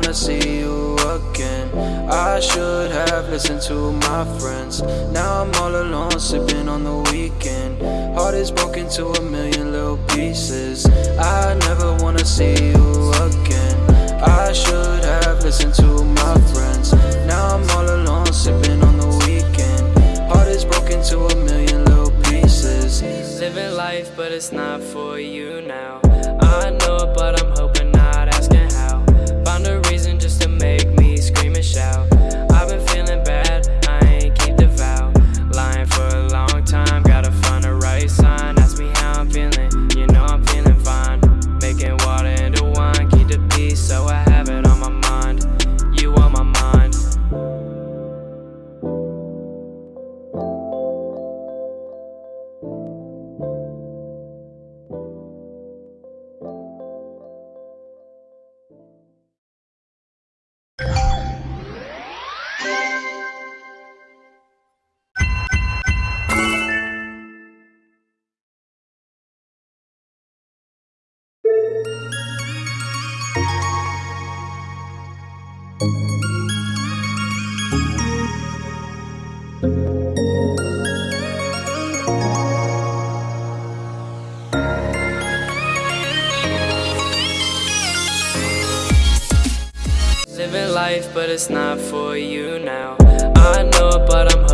wanna see you again. I should have listened to my friends. Now I'm all alone, sipping on the weekend. Heart is broken to a million little pieces. I never wanna see you again. I should have listened to my friends. Now I'm all alone, sipping on the weekend. Heart is broken to a million little pieces. Living life, but it's not for you now living life, but it's not for you now. I know, but I'm